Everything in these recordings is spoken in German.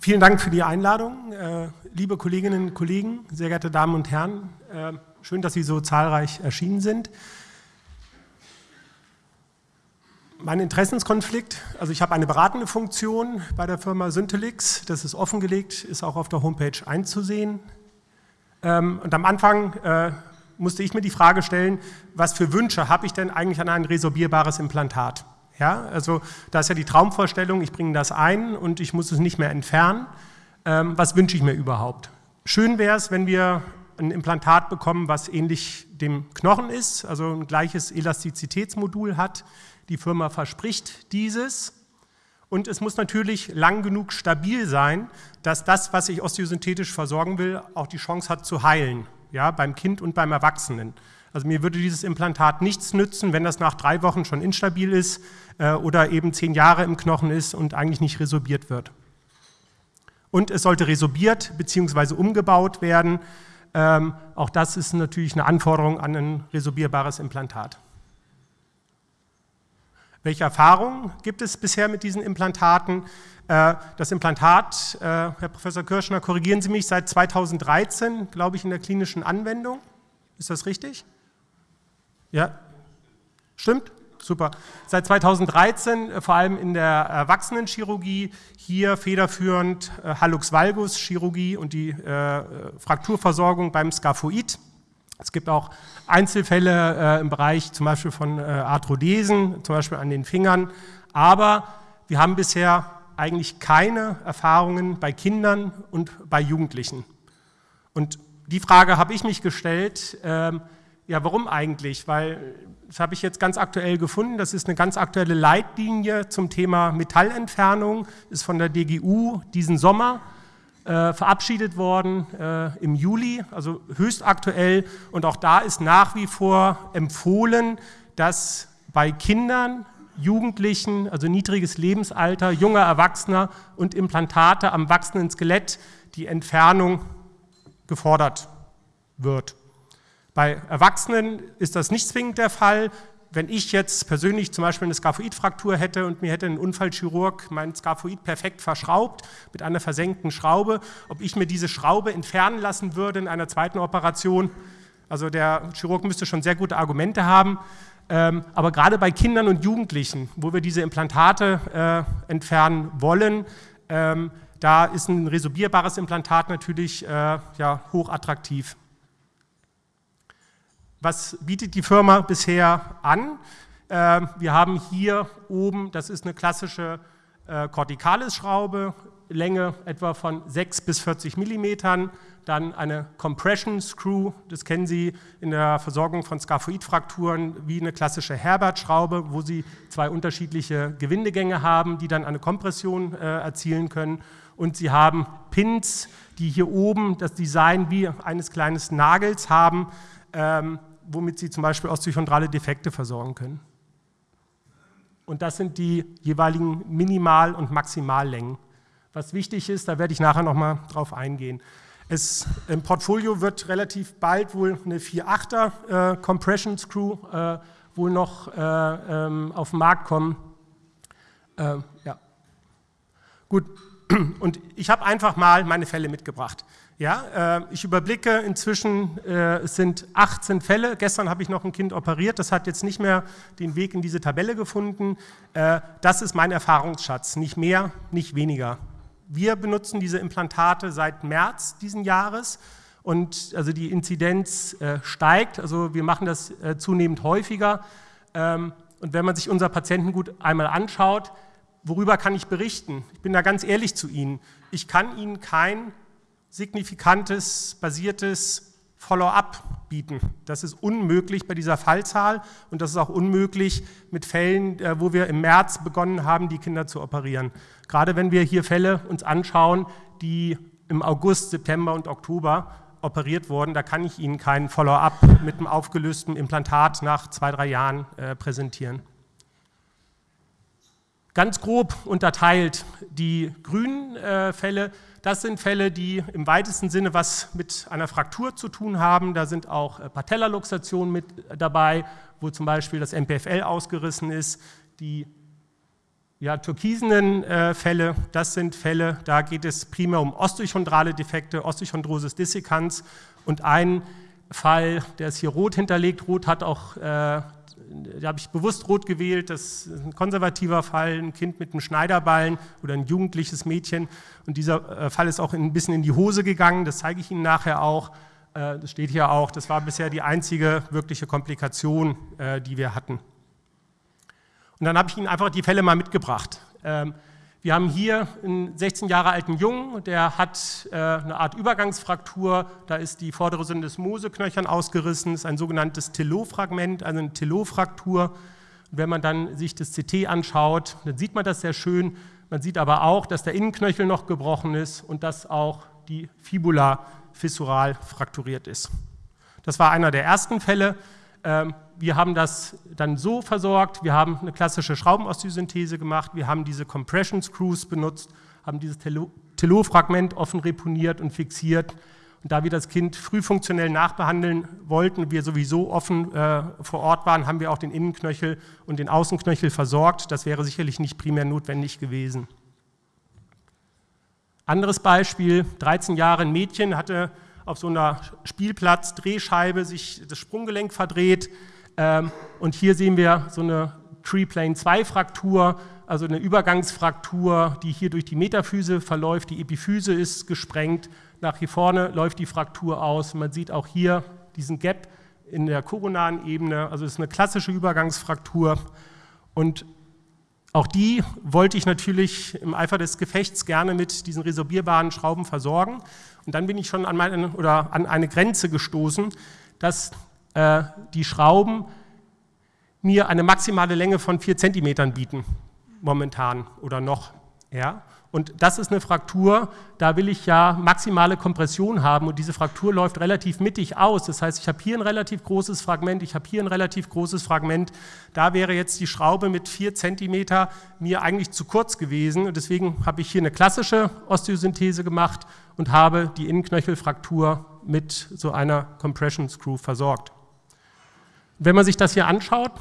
Vielen Dank für die Einladung. Äh, liebe Kolleginnen und Kollegen, sehr geehrte Damen und Herren, äh, schön, dass Sie so zahlreich erschienen sind. Mein Interessenskonflikt, also ich habe eine beratende Funktion bei der Firma Syntelix, das ist offengelegt, ist auch auf der Homepage einzusehen. Ähm, und am Anfang äh, musste ich mir die Frage stellen, was für Wünsche habe ich denn eigentlich an ein resorbierbares Implantat? Ja, also da ist ja die Traumvorstellung, ich bringe das ein und ich muss es nicht mehr entfernen. Ähm, was wünsche ich mir überhaupt? Schön wäre es, wenn wir ein Implantat bekommen, was ähnlich dem Knochen ist, also ein gleiches Elastizitätsmodul hat. Die Firma verspricht dieses. Und es muss natürlich lang genug stabil sein, dass das, was ich osteosynthetisch versorgen will, auch die Chance hat zu heilen, ja, beim Kind und beim Erwachsenen. Also mir würde dieses Implantat nichts nützen, wenn das nach drei Wochen schon instabil ist äh, oder eben zehn Jahre im Knochen ist und eigentlich nicht resorbiert wird. Und es sollte resorbiert bzw. umgebaut werden. Ähm, auch das ist natürlich eine Anforderung an ein resorbierbares Implantat. Welche Erfahrungen gibt es bisher mit diesen Implantaten? Äh, das Implantat, äh, Herr Professor Kirschner, korrigieren Sie mich, seit 2013, glaube ich, in der klinischen Anwendung. Ist das richtig? Ja? Stimmt? Super. Seit 2013 äh, vor allem in der Erwachsenenchirurgie, hier federführend äh, Hallux valgus Chirurgie und die äh, Frakturversorgung beim Skaphoid. Es gibt auch Einzelfälle im Bereich zum Beispiel von Arthrodesen, zum Beispiel an den Fingern, aber wir haben bisher eigentlich keine Erfahrungen bei Kindern und bei Jugendlichen. Und die Frage habe ich mich gestellt, äh, ja, warum eigentlich? Weil, das habe ich jetzt ganz aktuell gefunden, das ist eine ganz aktuelle Leitlinie zum Thema Metallentfernung, ist von der DGU diesen Sommer äh, verabschiedet worden äh, im Juli, also höchst aktuell. Und auch da ist nach wie vor empfohlen, dass bei Kindern, Jugendlichen, also niedriges Lebensalter, junger Erwachsener und Implantate am wachsenden Skelett die Entfernung gefordert wird. Bei Erwachsenen ist das nicht zwingend der Fall. Wenn ich jetzt persönlich zum Beispiel eine Skaphoidfraktur hätte und mir hätte ein Unfallchirurg mein Skaphoid perfekt verschraubt mit einer versenkten Schraube, ob ich mir diese Schraube entfernen lassen würde in einer zweiten Operation, also der Chirurg müsste schon sehr gute Argumente haben, ähm, aber gerade bei Kindern und Jugendlichen, wo wir diese Implantate äh, entfernen wollen, ähm, da ist ein resorbierbares Implantat natürlich äh, ja, hoch attraktiv. Was bietet die Firma bisher an? Ähm, wir haben hier oben, das ist eine klassische äh, Corticalis-Schraube, Länge etwa von 6 bis 40 Millimetern, dann eine Compression Screw, das kennen Sie in der Versorgung von Skaphoidfrakturen wie eine klassische Herbert-Schraube, wo Sie zwei unterschiedliche Gewindegänge haben, die dann eine Kompression äh, erzielen können. Und Sie haben Pins, die hier oben das Design wie eines kleinen Nagels haben, ähm, womit Sie zum Beispiel osteochondrale Defekte versorgen können. Und das sind die jeweiligen Minimal- und Maximallängen. Was wichtig ist, da werde ich nachher nochmal drauf eingehen. Es, Im Portfolio wird relativ bald wohl eine 4.8er äh, Compression Screw äh, wohl noch äh, ähm, auf den Markt kommen. Äh, ja. Gut, und ich habe einfach mal meine Fälle mitgebracht. Ja, äh, ich überblicke inzwischen, äh, es sind 18 Fälle. Gestern habe ich noch ein Kind operiert, das hat jetzt nicht mehr den Weg in diese Tabelle gefunden. Äh, das ist mein Erfahrungsschatz, nicht mehr, nicht weniger. Wir benutzen diese Implantate seit März diesen Jahres und also die Inzidenz äh, steigt, also wir machen das äh, zunehmend häufiger. Ähm, und wenn man sich unser Patientengut einmal anschaut, worüber kann ich berichten? Ich bin da ganz ehrlich zu Ihnen. Ich kann Ihnen kein signifikantes, basiertes Follow-up bieten. Das ist unmöglich bei dieser Fallzahl und das ist auch unmöglich mit Fällen, äh, wo wir im März begonnen haben, die Kinder zu operieren. Gerade wenn wir hier Fälle uns anschauen, die im August, September und Oktober operiert wurden, da kann ich Ihnen keinen Follow-up mit einem aufgelösten Implantat nach zwei, drei Jahren äh, präsentieren. Ganz grob unterteilt die grünen äh, Fälle das sind Fälle, die im weitesten Sinne was mit einer Fraktur zu tun haben. Da sind auch äh, Patellaluxationen mit dabei, wo zum Beispiel das MPFL ausgerissen ist. Die ja, türkisenen äh, Fälle, das sind Fälle, da geht es primär um osteochondrale Defekte, Osteochondrosis dissecans und ein Fall, der ist hier rot hinterlegt. Rot hat auch, äh, da habe ich bewusst rot gewählt, das ist ein konservativer Fall, ein Kind mit einem Schneiderballen oder ein jugendliches Mädchen. Und dieser äh, Fall ist auch ein bisschen in die Hose gegangen, das zeige ich Ihnen nachher auch. Äh, das steht hier auch, das war bisher die einzige wirkliche Komplikation, äh, die wir hatten. Und dann habe ich Ihnen einfach die Fälle mal mitgebracht. Wir haben hier einen 16 Jahre alten Jungen, der hat äh, eine Art Übergangsfraktur, da ist die vordere Syndesmoseknöchern ausgerissen, das ist ein sogenanntes Telot-Fragment, also eine Telot-Fraktur. Wenn man dann sich das CT anschaut, dann sieht man das sehr schön. Man sieht aber auch, dass der Innenknöchel noch gebrochen ist und dass auch die Fibula fissural frakturiert ist. Das war einer der ersten Fälle. Ähm, wir haben das dann so versorgt, wir haben eine klassische Schraubenosteosynthese gemacht, wir haben diese Compression Screws benutzt, haben dieses Telot-Fragment offen reponiert und fixiert. Und da wir das Kind früh funktionell nachbehandeln wollten, wir sowieso offen äh, vor Ort waren, haben wir auch den Innenknöchel und den Außenknöchel versorgt. Das wäre sicherlich nicht primär notwendig gewesen. Anderes Beispiel, 13 Jahre ein Mädchen hatte auf so einer Spielplatz-Drehscheibe sich das Sprunggelenk verdreht. Ähm, und hier sehen wir so eine Tree-Plane 2-Fraktur, also eine Übergangsfraktur, die hier durch die Metaphyse verläuft. Die Epiphyse ist gesprengt. Nach hier vorne läuft die Fraktur aus. Man sieht auch hier diesen Gap in der koronaren Ebene. Also es ist eine klassische Übergangsfraktur. Und auch die wollte ich natürlich im Eifer des Gefechts gerne mit diesen resorbierbaren Schrauben versorgen. Und dann bin ich schon an, meine, oder an eine Grenze gestoßen, dass äh, die Schrauben mir eine maximale Länge von 4 cm bieten, momentan oder noch. Ja? Und das ist eine Fraktur, da will ich ja maximale Kompression haben und diese Fraktur läuft relativ mittig aus. Das heißt, ich habe hier ein relativ großes Fragment, ich habe hier ein relativ großes Fragment. Da wäre jetzt die Schraube mit 4 cm mir eigentlich zu kurz gewesen und deswegen habe ich hier eine klassische Osteosynthese gemacht und habe die Innenknöchelfraktur mit so einer Compression Screw versorgt. Wenn man sich das hier anschaut,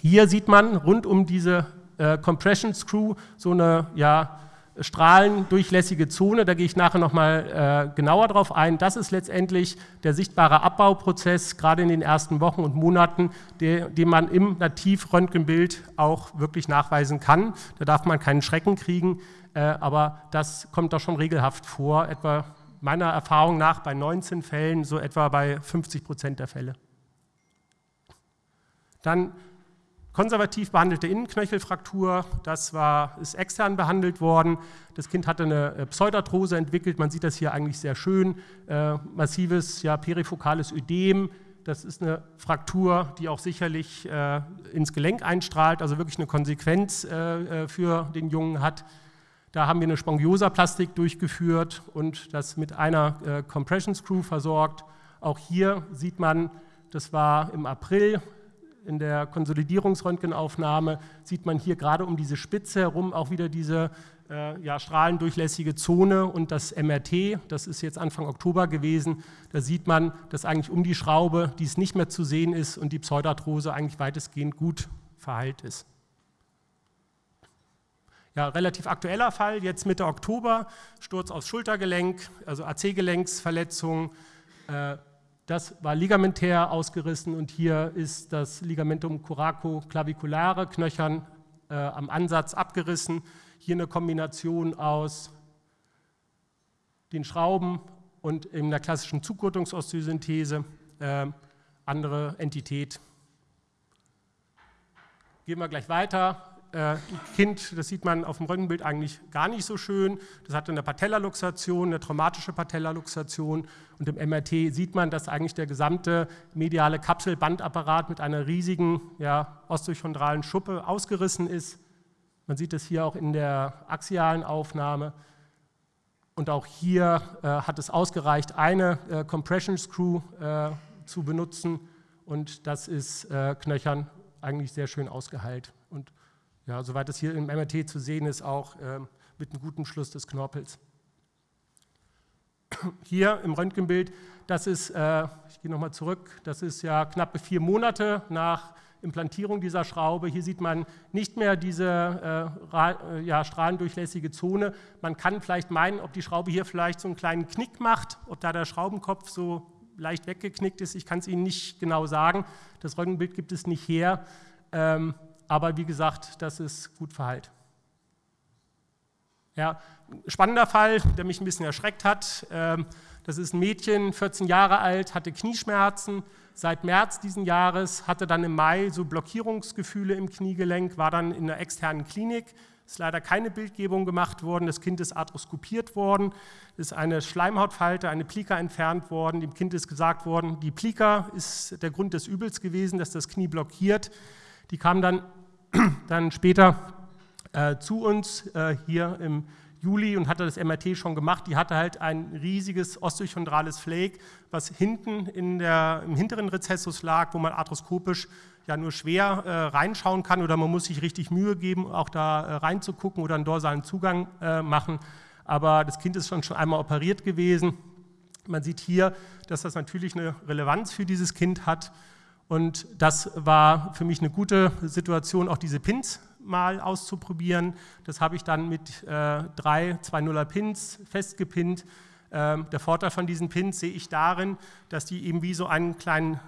hier sieht man rund um diese äh, Compression Screw so eine ja, strahlendurchlässige Zone, da gehe ich nachher nochmal äh, genauer drauf ein. Das ist letztendlich der sichtbare Abbauprozess, gerade in den ersten Wochen und Monaten, der, den man im Nativröntgenbild auch wirklich nachweisen kann. Da darf man keinen Schrecken kriegen. Äh, aber das kommt doch schon regelhaft vor, etwa meiner Erfahrung nach bei 19 Fällen, so etwa bei 50 Prozent der Fälle. Dann konservativ behandelte Innenknöchelfraktur, das war, ist extern behandelt worden. Das Kind hatte eine äh, Pseudarthrose entwickelt, man sieht das hier eigentlich sehr schön, äh, massives ja, perifokales Ödem, das ist eine Fraktur, die auch sicherlich äh, ins Gelenk einstrahlt, also wirklich eine Konsequenz äh, äh für den Jungen hat. Da haben wir eine Spongiosaplastik durchgeführt und das mit einer äh, Compression Screw versorgt. Auch hier sieht man, das war im April in der Konsolidierungsröntgenaufnahme, sieht man hier gerade um diese Spitze herum auch wieder diese äh, ja, strahlendurchlässige Zone und das MRT, das ist jetzt Anfang Oktober gewesen, da sieht man, dass eigentlich um die Schraube dies nicht mehr zu sehen ist und die Pseudarthrose eigentlich weitestgehend gut verheilt ist. Ja, relativ aktueller Fall, jetzt Mitte Oktober, Sturz aufs Schultergelenk, also AC-Gelenksverletzung. Äh, das war ligamentär ausgerissen und hier ist das Ligamentum coraco-claviculare, Knöchern äh, am Ansatz abgerissen. Hier eine Kombination aus den Schrauben und in der klassischen Zugurtungsosteosynthese, äh, andere Entität. Gehen wir gleich weiter äh, Kind, das sieht man auf dem Röntgenbild eigentlich gar nicht so schön, das hatte eine Patellaluxation, eine traumatische Patellaluxation und im MRT sieht man, dass eigentlich der gesamte mediale Kapselbandapparat mit einer riesigen ja, osteochondralen Schuppe ausgerissen ist. Man sieht es hier auch in der axialen Aufnahme. Und auch hier äh, hat es ausgereicht, eine äh, Compression Screw äh, zu benutzen und das ist äh, knöchern eigentlich sehr schön ausgeheilt. Und ja, soweit es hier im MRT zu sehen ist, auch äh, mit einem guten Schluss des Knorpels. Hier im Röntgenbild, das ist, äh, ich gehe nochmal zurück, das ist ja knappe vier Monate nach Implantierung dieser Schraube. Hier sieht man nicht mehr diese äh, ja, strahlendurchlässige Zone. Man kann vielleicht meinen, ob die Schraube hier vielleicht so einen kleinen Knick macht, ob da der Schraubenkopf so leicht weggeknickt ist. Ich kann es Ihnen nicht genau sagen. Das Röntgenbild gibt es nicht her. Ähm, aber wie gesagt, das ist gut verheilt. Ja, spannender Fall, der mich ein bisschen erschreckt hat. Ähm, das ist ein Mädchen, 14 Jahre alt, hatte Knieschmerzen. Seit März diesen Jahres hatte dann im Mai so Blockierungsgefühle im Kniegelenk, war dann in einer externen Klinik. Ist leider keine Bildgebung gemacht worden. Das Kind ist arthroskopiert worden. Ist eine Schleimhautfalte, eine Plika entfernt worden. Dem Kind ist gesagt worden, die Plika ist der Grund des Übels gewesen, dass das Knie blockiert. Die kam dann, dann später äh, zu uns äh, hier im Juli und hatte das MRT schon gemacht. Die hatte halt ein riesiges osteochondrales Flake, was hinten in der, im hinteren Rezessus lag, wo man arthroskopisch ja nur schwer äh, reinschauen kann oder man muss sich richtig Mühe geben, auch da äh, reinzugucken oder einen dorsalen Zugang äh, machen. Aber das Kind ist schon, schon einmal operiert gewesen. Man sieht hier, dass das natürlich eine Relevanz für dieses Kind hat. Und das war für mich eine gute Situation, auch diese Pins mal auszuprobieren. Das habe ich dann mit äh, drei 2.0er Pins festgepinnt. Ähm, der Vorteil von diesen Pins sehe ich darin, dass die eben wie so einen kleinen,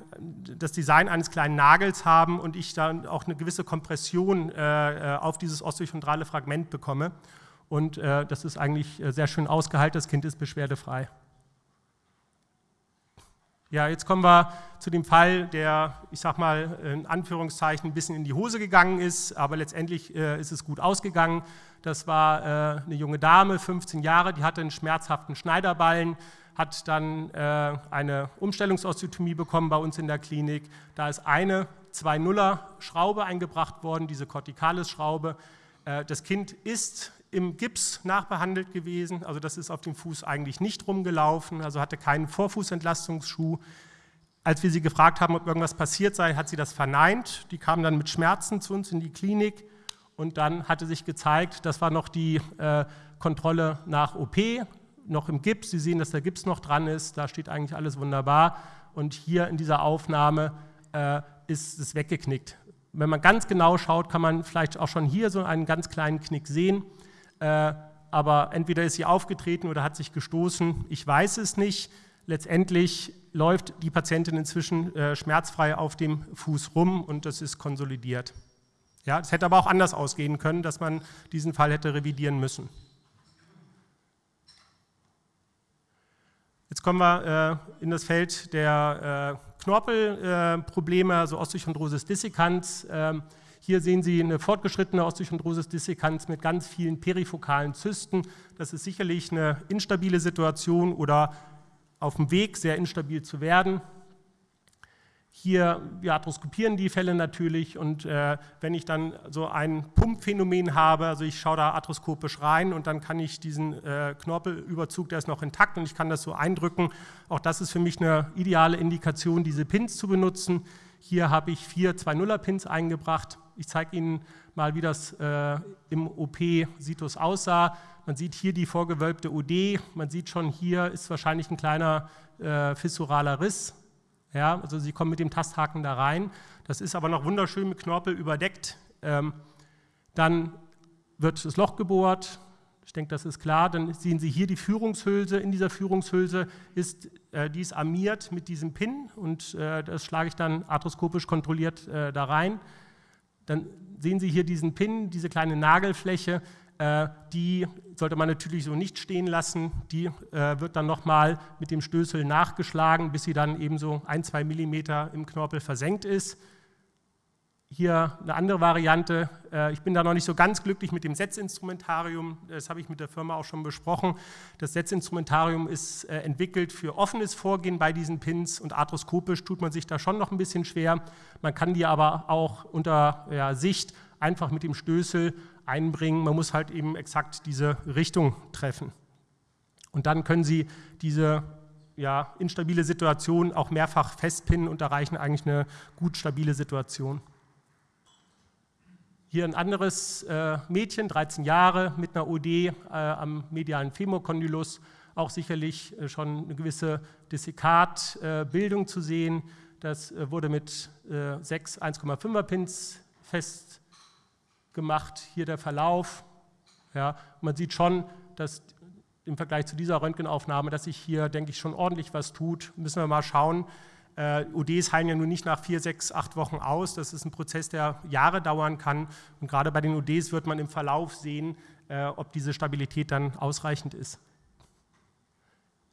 das Design eines kleinen Nagels haben und ich dann auch eine gewisse Kompression äh, äh auf dieses osteochondrale Fragment bekomme. Und äh, das ist eigentlich äh, sehr schön ausgehalten, das Kind ist beschwerdefrei. Ja, jetzt kommen wir zu dem Fall, der, ich sag mal, in Anführungszeichen ein bisschen in die Hose gegangen ist, aber letztendlich äh, ist es gut ausgegangen. Das war äh, eine junge Dame, 15 Jahre, die hatte einen schmerzhaften Schneiderballen, hat dann äh, eine Umstellungsosteotomie bekommen bei uns in der Klinik. Da ist eine 2-0er Schraube eingebracht worden, diese Corticalis-Schraube. Äh, das Kind ist im Gips nachbehandelt gewesen, also das ist auf dem Fuß eigentlich nicht rumgelaufen, also hatte keinen Vorfußentlastungsschuh. Als wir sie gefragt haben, ob irgendwas passiert sei, hat sie das verneint. Die kam dann mit Schmerzen zu uns in die Klinik und dann hatte sich gezeigt, das war noch die äh, Kontrolle nach OP, noch im Gips. Sie sehen, dass der Gips noch dran ist, da steht eigentlich alles wunderbar. Und hier in dieser Aufnahme äh, ist es weggeknickt. Wenn man ganz genau schaut, kann man vielleicht auch schon hier so einen ganz kleinen Knick sehen. Äh, aber entweder ist sie aufgetreten oder hat sich gestoßen, ich weiß es nicht. Letztendlich läuft die Patientin inzwischen äh, schmerzfrei auf dem Fuß rum und das ist konsolidiert. Ja, es hätte aber auch anders ausgehen können, dass man diesen Fall hätte revidieren müssen. Jetzt kommen wir äh, in das Feld der äh, Knorpelprobleme, also Osteochondrosis dissecans. Ähm, hier sehen Sie eine fortgeschrittene Osteochondrosis dissecans mit ganz vielen perifokalen Zysten. Das ist sicherlich eine instabile Situation oder auf dem Weg, sehr instabil zu werden. Hier, wir arthroskopieren die Fälle natürlich und äh, wenn ich dann so ein Pumpphänomen habe, also ich schaue da arthroskopisch rein und dann kann ich diesen äh, Knorpelüberzug, der ist noch intakt und ich kann das so eindrücken. Auch das ist für mich eine ideale Indikation, diese Pins zu benutzen. Hier habe ich vier 2-0er-Pins eingebracht. Ich zeige Ihnen mal, wie das äh, im OP-Situs aussah. Man sieht hier die vorgewölbte OD, man sieht schon, hier ist wahrscheinlich ein kleiner äh, fissuraler Riss. Ja, also Sie kommen mit dem Tasthaken da rein. Das ist aber noch wunderschön mit Knorpel überdeckt. Ähm, dann wird das Loch gebohrt. Ich denke, das ist klar. Dann sehen Sie hier die Führungshülse. In dieser Führungshülse ist äh, die armiert mit diesem Pin und äh, das schlage ich dann arthroskopisch kontrolliert äh, da rein. Dann sehen Sie hier diesen Pin, diese kleine Nagelfläche, äh, die sollte man natürlich so nicht stehen lassen. Die äh, wird dann nochmal mit dem Stößel nachgeschlagen, bis sie dann eben so ein, zwei Millimeter im Knorpel versenkt ist. Hier eine andere Variante. Äh, ich bin da noch nicht so ganz glücklich mit dem Setzinstrumentarium. Das habe ich mit der Firma auch schon besprochen. Das Setzinstrumentarium ist äh, entwickelt für offenes Vorgehen bei diesen Pins und arthroskopisch tut man sich da schon noch ein bisschen schwer. Man kann die aber auch unter ja, Sicht einfach mit dem Stößel einbringen. Man muss halt eben exakt diese Richtung treffen. Und dann können Sie diese ja, instabile Situation auch mehrfach festpinnen und erreichen eigentlich eine gut stabile Situation. Hier ein anderes äh, Mädchen, 13 Jahre, mit einer OD äh, am medialen Femokondylus, auch sicherlich äh, schon eine gewisse Dessikatbildung zu sehen. Das äh, wurde mit äh, sechs 1,5er Pins festgemacht. Hier der Verlauf. Ja, man sieht schon, dass im Vergleich zu dieser Röntgenaufnahme, dass sich hier, denke ich, schon ordentlich was tut. Müssen wir mal schauen. Äh, ODs heilen ja nun nicht nach vier, sechs, acht Wochen aus. Das ist ein Prozess, der Jahre dauern kann. Und gerade bei den ODs wird man im Verlauf sehen, äh, ob diese Stabilität dann ausreichend ist.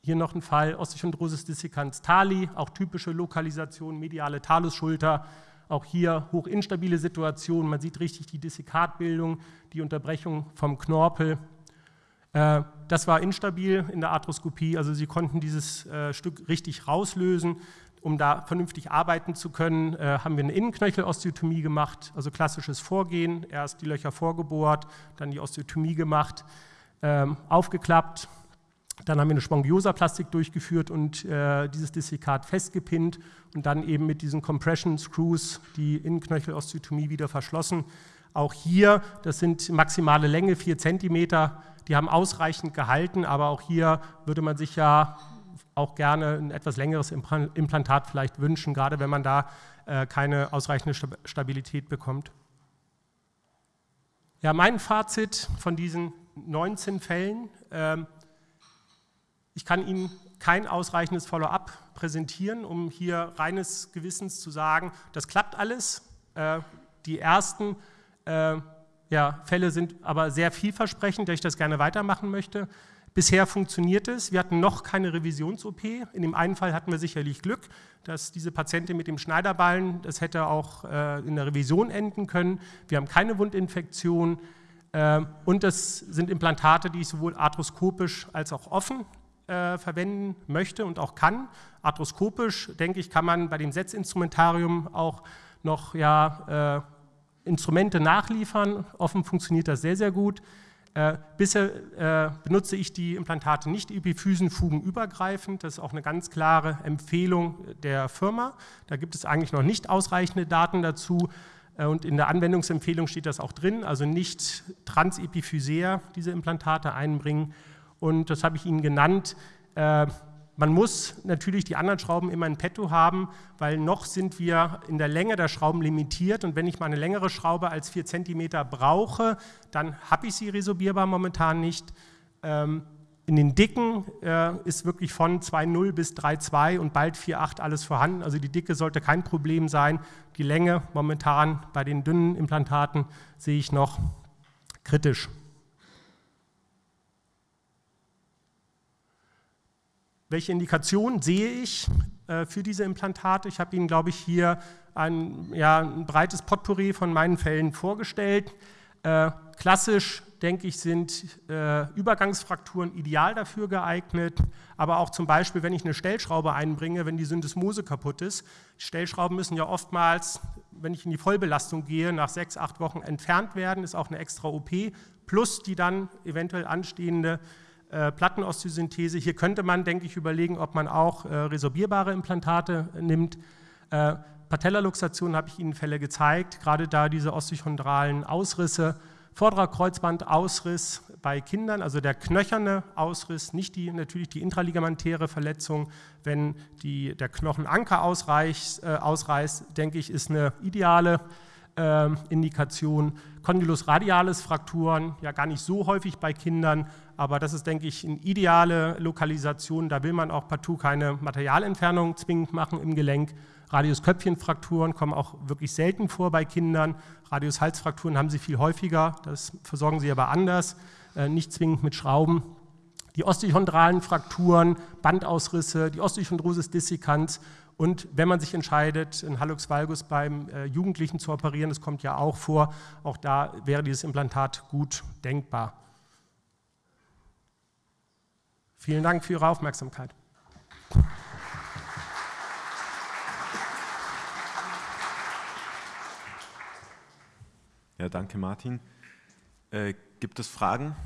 Hier noch ein Fall, Osteochondrosis dissecans Tali, auch typische Lokalisation, mediale Talusschulter. Auch hier hochinstabile Situation. Man sieht richtig die Dissekatbildung, die Unterbrechung vom Knorpel. Äh, das war instabil in der Arthroskopie, also Sie konnten dieses äh, Stück richtig rauslösen. Um da vernünftig arbeiten zu können, äh, haben wir eine Innenknöchelosteotomie gemacht, also klassisches Vorgehen. Erst die Löcher vorgebohrt, dann die Osteotomie gemacht, ähm, aufgeklappt. Dann haben wir eine Spongiosaplastik durchgeführt und dieses Dissekat festgepinnt und dann eben mit diesen Compression Screws die Innenknöchelosteotomie wieder verschlossen. Auch hier, das sind maximale Länge, 4 cm, die haben ausreichend gehalten, aber auch hier würde man sich ja auch gerne ein etwas längeres Implantat vielleicht wünschen, gerade wenn man da äh, keine ausreichende Stabilität bekommt. Ja, mein Fazit von diesen 19 Fällen, ähm, ich kann Ihnen kein ausreichendes Follow-up präsentieren, um hier reines Gewissens zu sagen, das klappt alles. Äh, die ersten äh, Fälle sind aber sehr vielversprechend, dass ich das gerne weitermachen möchte. Bisher funktioniert es. Wir hatten noch keine Revisions-OP. In dem einen Fall hatten wir sicherlich Glück, dass diese Patientin mit dem Schneiderballen, das hätte auch äh, in der Revision enden können. Wir haben keine Wundinfektion. Und das sind Implantate, die ich sowohl arthroskopisch als auch offen äh, verwenden möchte und auch kann. Arthroskopisch, denke ich, kann man bei dem Setzinstrumentarium auch noch ja, äh, Instrumente nachliefern. Offen funktioniert das sehr, sehr gut. Äh, bisher äh, benutze ich die Implantate nicht epiphysenfugenübergreifend. Das ist auch eine ganz klare Empfehlung der Firma. Da gibt es eigentlich noch nicht ausreichende Daten dazu. Äh, und in der Anwendungsempfehlung steht das auch drin, also nicht transepiphysär diese Implantate einbringen. Und das habe ich Ihnen genannt. Äh, man muss natürlich die anderen Schrauben immer in petto haben, weil noch sind wir in der Länge der Schrauben limitiert und wenn ich mal eine längere Schraube als 4 cm brauche, dann habe ich sie resorbierbar momentan nicht. Ähm, in den dicken äh, ist wirklich von 2,0 bis 3,2 und bald 4,8 alles vorhanden. Also die Dicke sollte kein Problem sein. Die Länge momentan bei den dünnen Implantaten sehe ich noch kritisch. Welche Indikationen sehe ich äh, für diese Implantate? Ich habe Ihnen, glaube ich, hier ein, ja, ein breites Potpourri von meinen Fällen vorgestellt. Äh, klassisch, denke ich, sind äh, Übergangsfrakturen ideal dafür geeignet, aber auch zum Beispiel, wenn ich eine Stellschraube einbringe, wenn die Syndesmose kaputt ist. Stellschrauben müssen ja oftmals, wenn ich in die Vollbelastung gehe, nach sechs, acht Wochen entfernt werden, ist auch eine extra OP, plus die dann eventuell anstehende äh, Plattenosteosynthese. Hier könnte man, denke ich, überlegen, ob man auch äh, resorbierbare Implantate nimmt. Äh, Patellaluxation habe ich Ihnen Fälle gezeigt, gerade da diese osteochondralen Ausrisse, vorderer Kreuzbandausriss bei Kindern, also der knöcherne Ausriss, nicht die, natürlich die intraligamentäre Verletzung. Wenn die, der Knochenanker ausreicht, äh, ausreißt, denke ich, ist eine ideale äh, Indikation. Condylus radialis Frakturen, ja gar nicht so häufig bei Kindern, aber das ist, denke ich, eine ideale Lokalisation. Da will man auch partout keine Materialentfernung zwingend machen im Gelenk. Radiusköpfchenfrakturen kommen auch wirklich selten vor bei Kindern. Radiushalsfrakturen haben sie viel häufiger, das versorgen sie aber anders, äh, nicht zwingend mit Schrauben. Die osteochondralen Frakturen, Bandausrisse, die Osteochondrosis dissecans und wenn man sich entscheidet, einen Hallux valgus beim äh, Jugendlichen zu operieren, das kommt ja auch vor, auch da wäre dieses Implantat gut denkbar. Vielen Dank für Ihre Aufmerksamkeit. Ja, danke Martin. Äh, gibt es Fragen?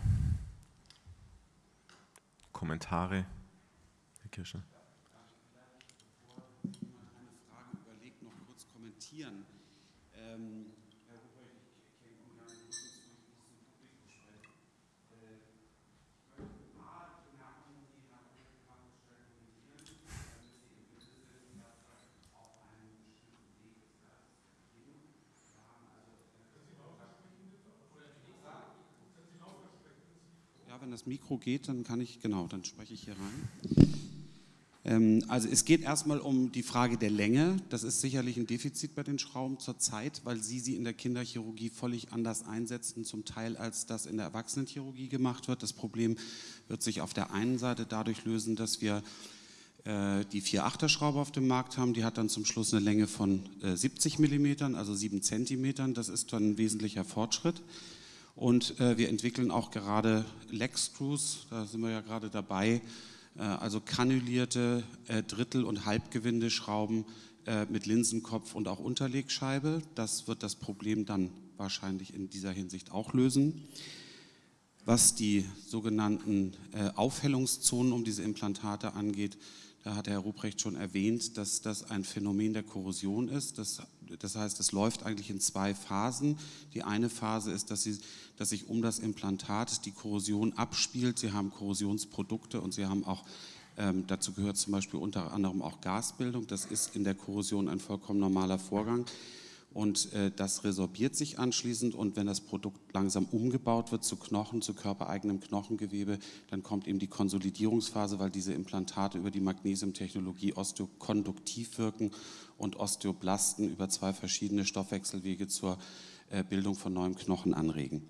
Kommentare? Herr diskutieren. Ähm, Ja, wenn das Mikro geht, dann kann ich, genau, dann spreche ich hier rein. Ähm, also es geht erstmal um die Frage der Länge. Das ist sicherlich ein Defizit bei den Schrauben zurzeit, weil Sie sie in der Kinderchirurgie völlig anders einsetzen, zum Teil als das in der Erwachsenenchirurgie gemacht wird. Das Problem wird sich auf der einen Seite dadurch lösen, dass wir äh, die 4-8er Schraube auf dem Markt haben. Die hat dann zum Schluss eine Länge von 70 äh, mm, also 7 cm. Das ist dann ein wesentlicher Fortschritt. Und äh, wir entwickeln auch gerade Leg Screws, da sind wir ja gerade dabei, also granulierte äh, Drittel- und Halbgewindeschrauben äh, mit Linsenkopf und auch Unterlegscheibe. Das wird das Problem dann wahrscheinlich in dieser Hinsicht auch lösen. Was die sogenannten Aufhellungszonen um diese Implantate angeht, da hat Herr Ruprecht schon erwähnt, dass das ein Phänomen der Korrosion ist. Das, das heißt, es läuft eigentlich in zwei Phasen. Die eine Phase ist, dass, sie, dass sich um das Implantat die Korrosion abspielt. Sie haben Korrosionsprodukte und Sie haben auch, ähm, dazu gehört zum Beispiel unter anderem auch Gasbildung. Das ist in der Korrosion ein vollkommen normaler Vorgang. Und äh, das resorbiert sich anschließend und wenn das Produkt langsam umgebaut wird zu Knochen, zu körpereigenem Knochengewebe, dann kommt eben die Konsolidierungsphase, weil diese Implantate über die Magnesiumtechnologie osteokonduktiv wirken und Osteoblasten über zwei verschiedene Stoffwechselwege zur äh, Bildung von neuem Knochen anregen.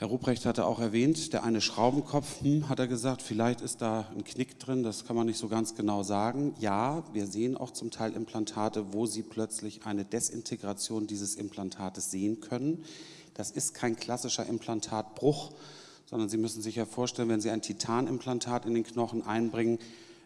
Herr Ruprecht hatte auch erwähnt, der eine Schraubenkopf, hm, hat er gesagt, vielleicht ist da ein Knick drin, das kann man nicht so ganz genau sagen. Ja, wir sehen auch zum Teil Implantate, wo Sie plötzlich eine Desintegration dieses Implantates sehen können. Das ist kein klassischer Implantatbruch, sondern Sie müssen sich ja vorstellen, wenn Sie ein Titanimplantat in den Knochen einbringen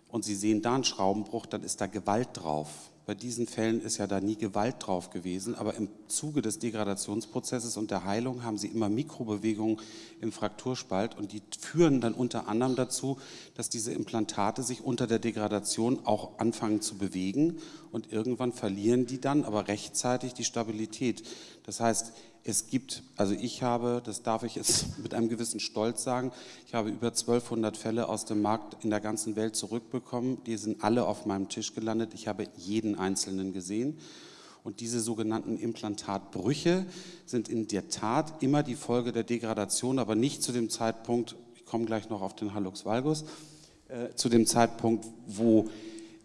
und Sie sehen da einen Schraubenbruch, dann ist da Gewalt drauf. Bei diesen Fällen ist ja da nie Gewalt drauf gewesen, aber im Zuge des Degradationsprozesses und der Heilung haben sie immer Mikrobewegungen im Frakturspalt und die führen dann unter anderem dazu, dass diese Implantate sich unter der Degradation auch anfangen zu bewegen und irgendwann verlieren die dann aber rechtzeitig die Stabilität. Das heißt, es gibt, also ich habe, das darf ich jetzt mit einem gewissen Stolz sagen, ich habe über 1200 Fälle aus dem Markt in der ganzen Welt zurückbekommen. Die sind alle auf meinem Tisch gelandet. Ich habe jeden einzelnen gesehen. Und diese sogenannten Implantatbrüche sind in der Tat immer die Folge der Degradation, aber nicht zu dem Zeitpunkt, ich komme gleich noch auf den Hallux valgus, äh, zu dem Zeitpunkt, wo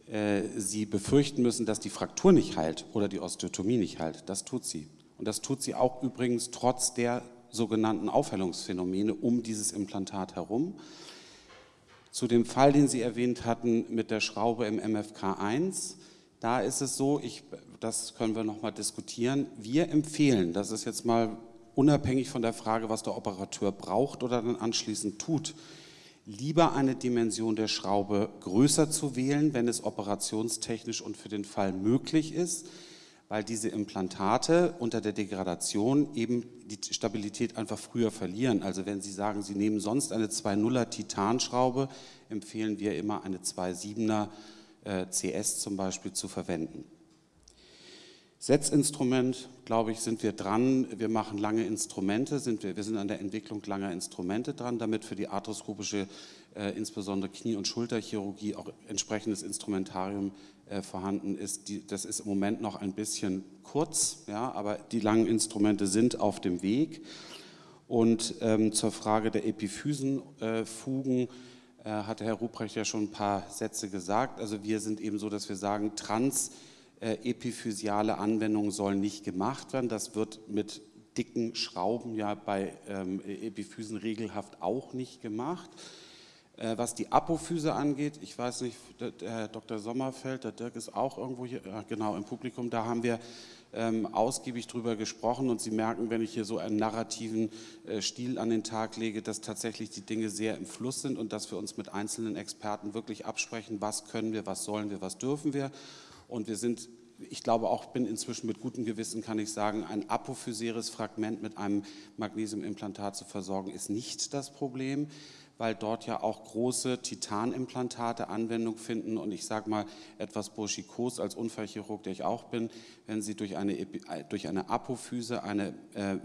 äh, Sie befürchten müssen, dass die Fraktur nicht heilt oder die Osteotomie nicht heilt. Das tut sie. Und das tut sie auch übrigens trotz der sogenannten Aufhellungsphänomene um dieses Implantat herum. Zu dem Fall, den Sie erwähnt hatten mit der Schraube im MFK1, da ist es so, ich, das können wir nochmal diskutieren, wir empfehlen, das ist jetzt mal unabhängig von der Frage, was der Operateur braucht oder dann anschließend tut, lieber eine Dimension der Schraube größer zu wählen, wenn es operationstechnisch und für den Fall möglich ist, weil diese Implantate unter der Degradation eben die Stabilität einfach früher verlieren. Also wenn Sie sagen, Sie nehmen sonst eine 2.0er Titanschraube, empfehlen wir immer eine 2.7er äh, CS zum Beispiel zu verwenden. Setzinstrument, glaube ich, sind wir dran. Wir machen lange Instrumente, sind wir, wir sind an der Entwicklung langer Instrumente dran, damit für die arthroskopische, äh, insbesondere Knie- und Schulterchirurgie, auch entsprechendes Instrumentarium vorhanden ist. Die, das ist im Moment noch ein bisschen kurz, ja, aber die langen Instrumente sind auf dem Weg. Und ähm, zur Frage der Epiphysenfugen äh, hatte Herr Ruprecht ja schon ein paar Sätze gesagt. Also wir sind eben so, dass wir sagen, trans äh, epiphysiale Anwendungen sollen nicht gemacht werden. Das wird mit dicken Schrauben ja bei ähm, Epiphysen regelhaft auch nicht gemacht. Äh, was die Apophyse angeht, ich weiß nicht, der, Herr Dr. Sommerfeld, der Dirk ist auch irgendwo hier, ja, genau, im Publikum, da haben wir ähm, ausgiebig drüber gesprochen und Sie merken, wenn ich hier so einen narrativen äh, Stil an den Tag lege, dass tatsächlich die Dinge sehr im Fluss sind und dass wir uns mit einzelnen Experten wirklich absprechen, was können wir, was sollen wir, was dürfen wir und wir sind, ich glaube auch, bin inzwischen mit gutem Gewissen, kann ich sagen, ein apophysäres Fragment mit einem Magnesiumimplantat zu versorgen, ist nicht das Problem weil dort ja auch große Titanimplantate Anwendung finden. Und ich sage mal etwas burschikos als Unfallchirurg, der ich auch bin, wenn Sie durch eine, durch eine Apophyse eine, äh,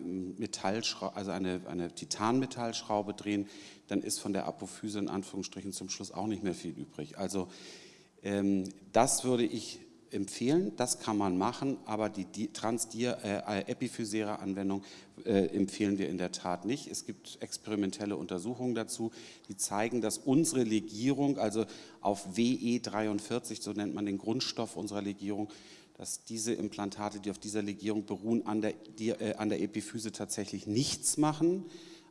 also eine, eine Titanmetallschraube drehen, dann ist von der Apophyse in Anführungsstrichen zum Schluss auch nicht mehr viel übrig. Also ähm, das würde ich empfehlen, das kann man machen, aber die, die transepiphysäre äh, äh, empfehlen wir in der Tat nicht. Es gibt experimentelle Untersuchungen dazu, die zeigen, dass unsere Legierung, also auf WE43, so nennt man den Grundstoff unserer Legierung, dass diese Implantate, die auf dieser Legierung beruhen, an der, die, äh, an der Epiphyse tatsächlich nichts machen.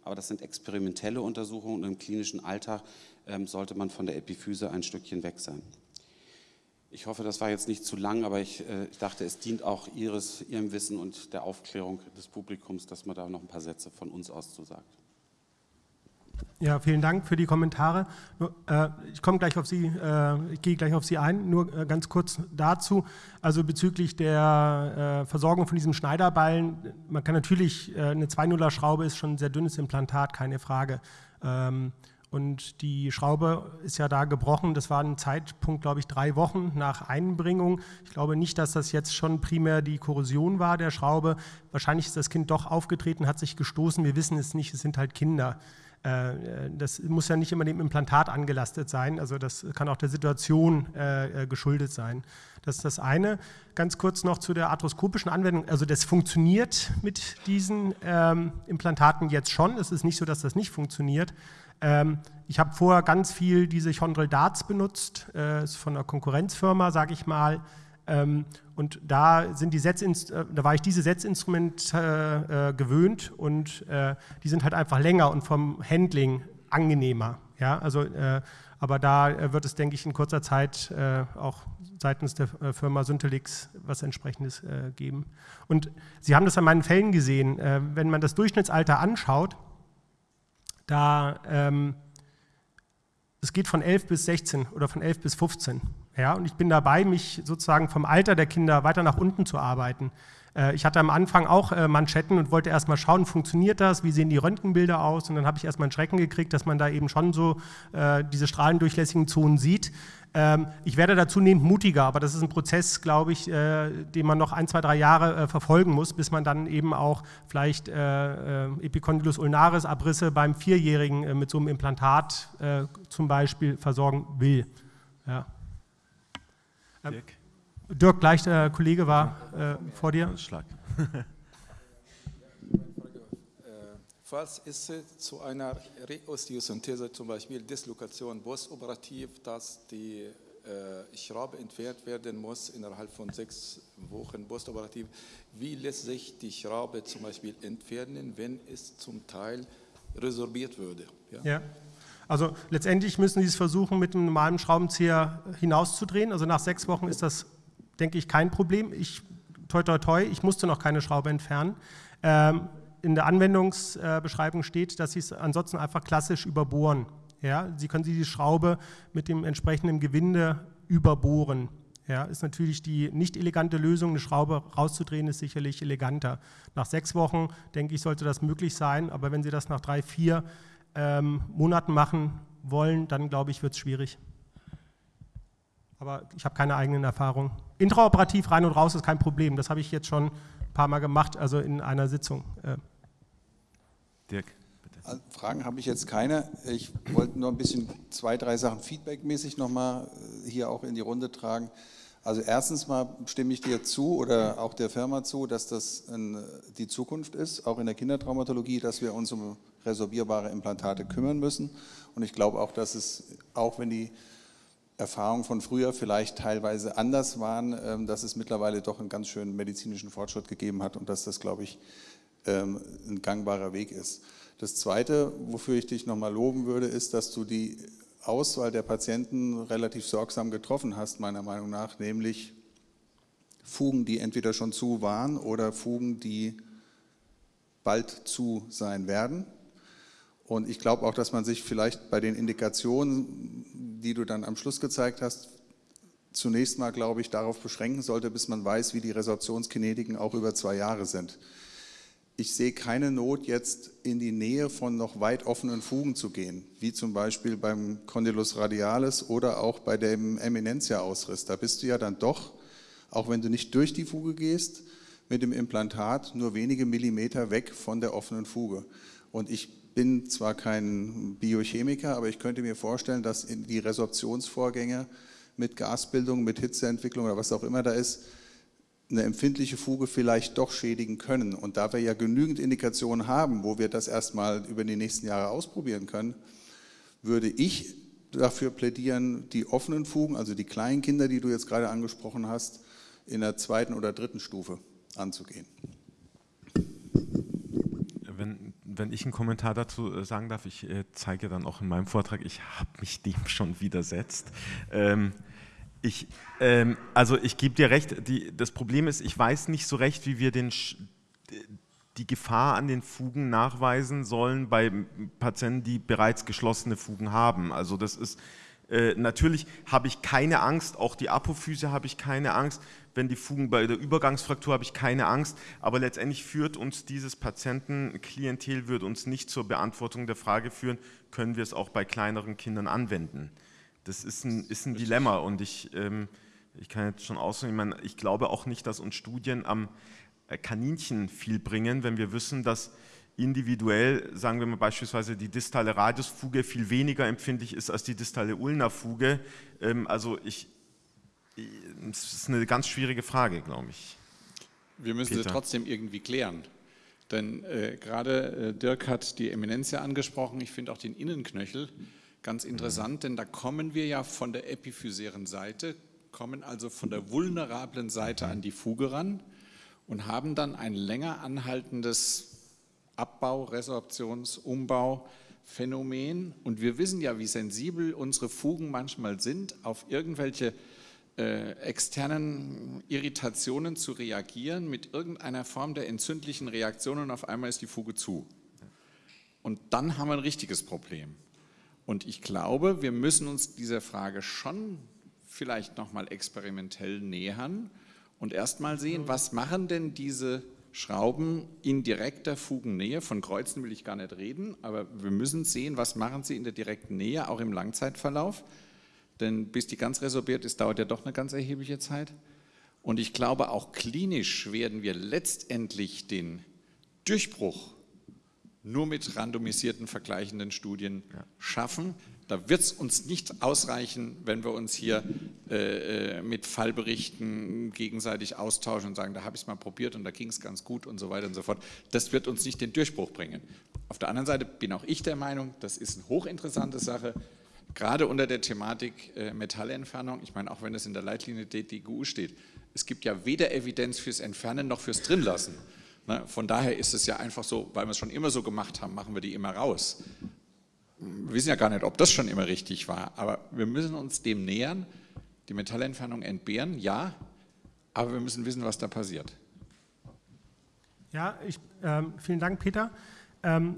Aber das sind experimentelle Untersuchungen und im klinischen Alltag ähm, sollte man von der Epiphyse ein Stückchen weg sein. Ich hoffe, das war jetzt nicht zu lang, aber ich, äh, ich dachte, es dient auch Ihres, Ihrem Wissen und der Aufklärung des Publikums, dass man da noch ein paar Sätze von uns aus zu sagt. Ja, vielen Dank für die Kommentare. Äh, ich komme gleich auf Sie, äh, ich gehe gleich auf Sie ein. Nur äh, ganz kurz dazu. Also bezüglich der äh, Versorgung von diesem Schneiderballen, man kann natürlich, äh, eine 2.0er Schraube ist schon ein sehr dünnes Implantat, keine Frage. Ähm, und die Schraube ist ja da gebrochen. Das war ein Zeitpunkt, glaube ich, drei Wochen nach Einbringung. Ich glaube nicht, dass das jetzt schon primär die Korrosion war der Schraube. Wahrscheinlich ist das Kind doch aufgetreten, hat sich gestoßen. Wir wissen es nicht, es sind halt Kinder. Äh, das muss ja nicht immer dem Implantat angelastet sein, also das kann auch der Situation äh, äh, geschuldet sein. Das ist das eine. Ganz kurz noch zu der arthroskopischen Anwendung. Also das funktioniert mit diesen ähm, Implantaten jetzt schon. Es ist nicht so, dass das nicht funktioniert. Ähm, ich habe vorher ganz viel diese Chondral Darts benutzt, äh, ist von einer Konkurrenzfirma, sage ich mal. Ähm, und da, sind die äh, da war ich diese Setzinstrumente äh, gewöhnt und äh, die sind halt einfach länger und vom Handling angenehmer. Ja? Also, äh, aber da wird es, denke ich, in kurzer Zeit auch seitens der Firma Syntelix was entsprechendes geben. Und Sie haben das an meinen Fällen gesehen, wenn man das Durchschnittsalter anschaut, da ähm, es geht von 11 bis 16 oder von 11 bis 15. Ja, und ich bin dabei, mich sozusagen vom Alter der Kinder weiter nach unten zu arbeiten. Äh, ich hatte am Anfang auch äh, Manschetten und wollte erstmal schauen, funktioniert das, wie sehen die Röntgenbilder aus und dann habe ich erstmal einen Schrecken gekriegt, dass man da eben schon so äh, diese strahlendurchlässigen Zonen sieht. Ähm, ich werde da zunehmend mutiger, aber das ist ein Prozess, glaube ich, den man noch ein, zwei, drei Jahre verfolgen muss, bis man dann eben auch vielleicht Epicondylus ulnaris Abrisse beim Vierjährigen mit so einem Implantat zum Beispiel versorgen will. Ja. Dirk. Dirk, gleich der Kollege war äh, vor dir. Schlag. Falls es zu einer Reosteosynthese, zum Beispiel Dislokation postoperativ, dass die äh, Schraube entfernt werden muss innerhalb von sechs Wochen postoperativ, wie lässt sich die Schraube zum Beispiel entfernen, wenn es zum Teil resorbiert würde? Ja. ja. Also letztendlich müssen Sie es versuchen, mit einem normalen Schraubenzieher hinauszudrehen. Also nach sechs Wochen ist das denke ich, kein Problem. Ich, toi, toi, toi, ich musste noch keine Schraube entfernen. Ähm, in der Anwendungsbeschreibung steht, dass Sie es ansonsten einfach klassisch überbohren. Ja, Sie können Sie die Schraube mit dem entsprechenden Gewinde überbohren. Ja, ist natürlich die nicht elegante Lösung, eine Schraube rauszudrehen, ist sicherlich eleganter. Nach sechs Wochen, denke ich, sollte das möglich sein, aber wenn Sie das nach drei, vier ähm, Monaten machen wollen, dann glaube ich, wird es schwierig aber ich habe keine eigenen Erfahrungen. Intraoperativ rein und raus ist kein Problem. Das habe ich jetzt schon ein paar Mal gemacht, also in einer Sitzung. Äh. Dirk, bitte. Fragen habe ich jetzt keine. Ich wollte nur ein bisschen zwei, drei Sachen feedbackmäßig nochmal äh, hier auch in die Runde tragen. Also erstens mal stimme ich dir zu oder auch der Firma zu, dass das die Zukunft ist, auch in der Kindertraumatologie, dass wir uns um resorbierbare Implantate kümmern müssen. Und ich glaube auch, dass es, auch wenn die Erfahrungen von früher vielleicht teilweise anders waren, ähm, dass es mittlerweile doch einen ganz schönen medizinischen Fortschritt gegeben hat und dass das, glaube ich, ein gangbarer Weg ist. Das Zweite, wofür ich dich nochmal loben würde, ist, dass du die Auswahl der Patienten relativ sorgsam getroffen hast, meiner Meinung nach, nämlich Fugen, die entweder schon zu waren oder Fugen, die bald zu sein werden. Und ich glaube auch, dass man sich vielleicht bei den Indikationen die du dann am Schluss gezeigt hast, zunächst mal, glaube ich, darauf beschränken sollte, bis man weiß, wie die Resorptionskinetiken auch über zwei Jahre sind. Ich sehe keine Not, jetzt in die Nähe von noch weit offenen Fugen zu gehen, wie zum Beispiel beim Condylus radialis oder auch bei dem Eminentia-Ausriss. Da bist du ja dann doch, auch wenn du nicht durch die Fuge gehst, mit dem Implantat nur wenige Millimeter weg von der offenen Fuge. Und ich bin zwar kein Biochemiker, aber ich könnte mir vorstellen, dass die Resorptionsvorgänge mit Gasbildung, mit Hitzeentwicklung oder was auch immer da ist, eine empfindliche Fuge vielleicht doch schädigen können. Und da wir ja genügend Indikationen haben, wo wir das erstmal über die nächsten Jahre ausprobieren können, würde ich dafür plädieren, die offenen Fugen, also die kleinen Kinder, die du jetzt gerade angesprochen hast, in der zweiten oder dritten Stufe anzugehen. Wenn, wenn ich einen Kommentar dazu äh, sagen darf, ich äh, zeige dann auch in meinem Vortrag, ich habe mich dem schon widersetzt. Ähm, ich, ähm, also ich gebe dir recht, die, das Problem ist, ich weiß nicht so recht, wie wir den, die Gefahr an den Fugen nachweisen sollen bei Patienten, die bereits geschlossene Fugen haben. Also das ist, äh, natürlich habe ich keine Angst, auch die Apophyse habe ich keine Angst, wenn die Fugen bei der Übergangsfraktur habe ich keine Angst, aber letztendlich führt uns dieses Patientenklientel, wird uns nicht zur Beantwortung der Frage führen, können wir es auch bei kleineren Kindern anwenden. Das ist ein, ist ein Dilemma und ich, ähm, ich kann jetzt schon ausdrücken, ich, ich glaube auch nicht, dass uns Studien am äh, Kaninchen viel bringen, wenn wir wissen, dass individuell, sagen wir mal beispielsweise die distale Radiusfuge viel weniger empfindlich ist als die distale Ulnerfuge. Ähm, also ich, es ist eine ganz schwierige Frage, glaube ich. Wir müssen Peter. sie trotzdem irgendwie klären. Denn äh, gerade äh, Dirk hat die Eminenz ja angesprochen, ich finde auch den Innenknöchel ganz interessant, mhm. denn da kommen wir ja von der epiphysären Seite, kommen also von der vulnerablen Seite an die Fuge ran und haben dann ein länger anhaltendes Abbau, Resorptions-, Umbauphänomen. Und wir wissen ja, wie sensibel unsere Fugen manchmal sind, auf irgendwelche äh, externen Irritationen zu reagieren mit irgendeiner Form der entzündlichen Reaktion und auf einmal ist die Fuge zu. Und dann haben wir ein richtiges Problem. Und ich glaube, wir müssen uns dieser Frage schon vielleicht nochmal experimentell nähern und erstmal sehen, was machen denn diese Schrauben in direkter Fugennähe, von Kreuzen will ich gar nicht reden, aber wir müssen sehen, was machen sie in der direkten Nähe, auch im Langzeitverlauf, denn bis die ganz resorbiert ist, dauert ja doch eine ganz erhebliche Zeit. Und ich glaube, auch klinisch werden wir letztendlich den Durchbruch nur mit randomisierten vergleichenden Studien schaffen, da wird es uns nicht ausreichen, wenn wir uns hier äh, äh, mit Fallberichten gegenseitig austauschen und sagen, da habe ich es mal probiert und da ging es ganz gut und so weiter und so fort. Das wird uns nicht den Durchbruch bringen. Auf der anderen Seite bin auch ich der Meinung, das ist eine hochinteressante Sache, gerade unter der Thematik äh, Metallentfernung. Ich meine, auch wenn es in der Leitlinie DGU steht, es gibt ja weder Evidenz fürs Entfernen noch fürs Drinlassen. Ne? Von daher ist es ja einfach so, weil wir es schon immer so gemacht haben, machen wir die immer raus wir wissen ja gar nicht, ob das schon immer richtig war, aber wir müssen uns dem nähern, die Metallentfernung entbehren, ja, aber wir müssen wissen, was da passiert. Ja, ich, ähm, vielen Dank, Peter. Ähm,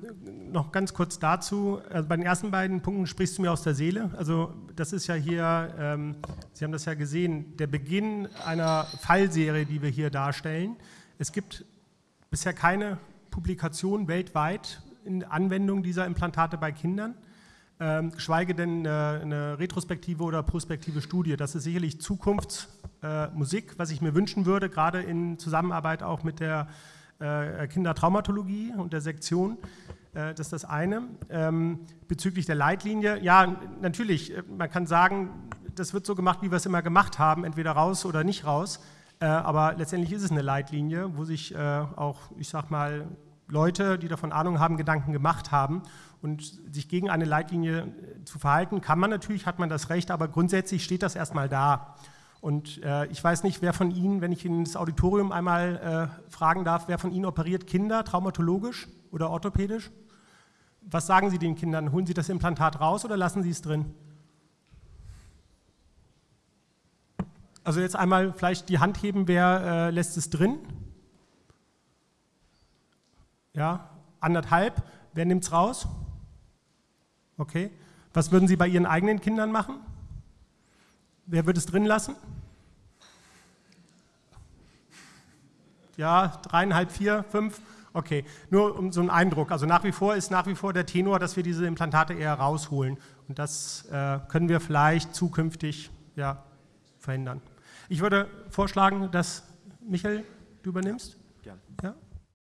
noch ganz kurz dazu, also bei den ersten beiden Punkten sprichst du mir aus der Seele. Also das ist ja hier, ähm, Sie haben das ja gesehen, der Beginn einer Fallserie, die wir hier darstellen. Es gibt bisher keine Publikation weltweit, in Anwendung dieser Implantate bei Kindern, ähm, geschweige denn eine, eine, retrospektive oder prospektive Studie. Das ist sicherlich Zukunftsmusik, äh, was ich mir wünschen würde, gerade in Zusammenarbeit auch mit der äh, Kindertraumatologie und der Sektion. Äh, das ist das eine. Ähm, bezüglich der Leitlinie, ja, natürlich, äh, man kann sagen, das wird so gemacht, wie wir es immer gemacht haben, entweder raus oder nicht raus. Äh, aber letztendlich ist es eine Leitlinie, wo sich äh, auch, ich sag mal, Leute, die davon Ahnung haben, Gedanken gemacht haben und sich gegen eine Leitlinie äh, zu verhalten, kann man natürlich, hat man das Recht, aber grundsätzlich steht das erstmal da. Und äh, ich weiß nicht, wer von Ihnen, wenn ich Ihnen das Auditorium einmal äh, fragen darf, wer von Ihnen operiert Kinder traumatologisch oder orthopädisch? Was sagen Sie den Kindern? Holen Sie das Implantat raus oder lassen Sie es drin? Also jetzt einmal vielleicht die Hand heben, wer äh, lässt es drin? Ja, anderthalb. Wer nimmt es raus? Okay. Was würden Sie bei Ihren eigenen Kindern machen? Wer würde es drin lassen? Ja, dreieinhalb, vier, fünf. Okay, nur um so einen Eindruck. Also nach wie vor ist nach wie vor der Tenor, dass wir diese Implantate eher rausholen. Und das äh, können wir vielleicht zukünftig ja, verhindern. Ich würde vorschlagen, dass Michael, du übernimmst. Gerne. Ja?